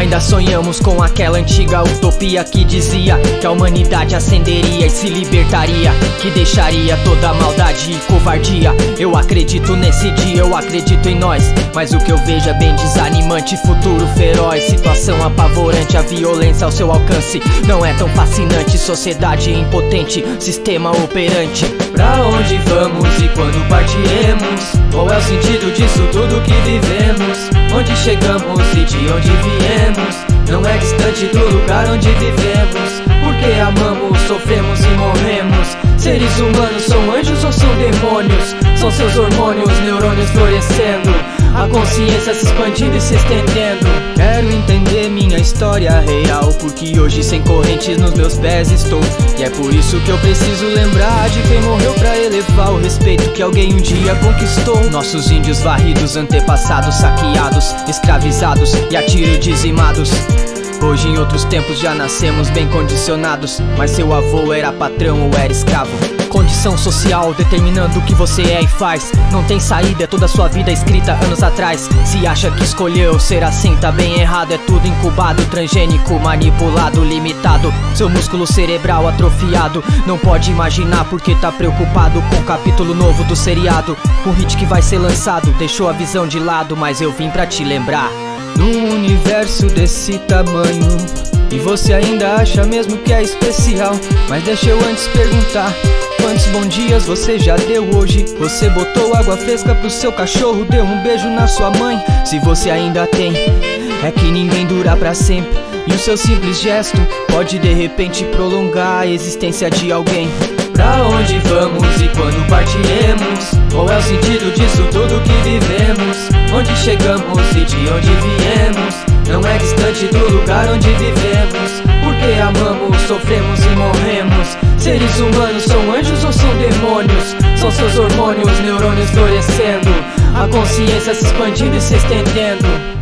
Ainda sonhamos com aquela antiga utopia que dizia que a humanidade ascenderia e se libertaria, que deixaria toda maldade e covardia. Eu acredito nesse dia, eu acredito em nós, mas o que eu vejo é bem desanimante, futuro feroz, situação apavorante, a violência ao seu alcance não é tão fascinante, sociedade impotente, sistema operante. Pra onde vamos e quando partiremos? Qual é o sentido disso tudo que vivemos? Onde chegamos e de onde viemos? Distante do lugar onde vivemos. Porque amamos, sofremos e morremos. Seres humanos são anjos ou são demônios? São seus hormônios, neurônios florescendo. A consciência se expandindo e se estendendo. Quero entender minha história real. Porque hoje, sem correntes nos meus pés, estou. E é por isso que eu preciso lembrar de quem morreu pra elevar o respeito que alguém um dia conquistou. Nossos índios varridos, antepassados saqueados, escravizados e a tiro dizimados. Hoje em outros tempos já nascemos bem condicionados. Mas seu avô era patrão ou era escravo? Condição social determinando o que você é e faz. Não tem saída, é toda sua vida escrita anos atrás. Se acha que escolheu ser assim, tá bem errado. É tudo incubado, transgênico, manipulado, limitado. Seu músculo cerebral atrofiado. Não pode imaginar porque tá preocupado Com o capítulo novo do seriado. O hit que vai ser lançado Deixou a visão de lado, mas eu vim pra te lembrar num universo desse tamanho. E você ainda acha mesmo que é especial. Mas deixa eu antes perguntar Quantos bons dias você já deu hoje? Você botou água fresca pro seu cachorro Deu um beijo na sua mãe. Se você ainda tem É que ninguém dura pra sempre. E o seu simples gesto Pode de repente prolongar a existência de alguém. Pra onde vamos e chegamos e de onde viemos? Não é distante do lugar onde vivemos Porque amamos, sofremos e morremos Seres humanos são anjos ou são demônios? São seus hormônios, neurônios florescendo A consciência se expandindo e se estendendo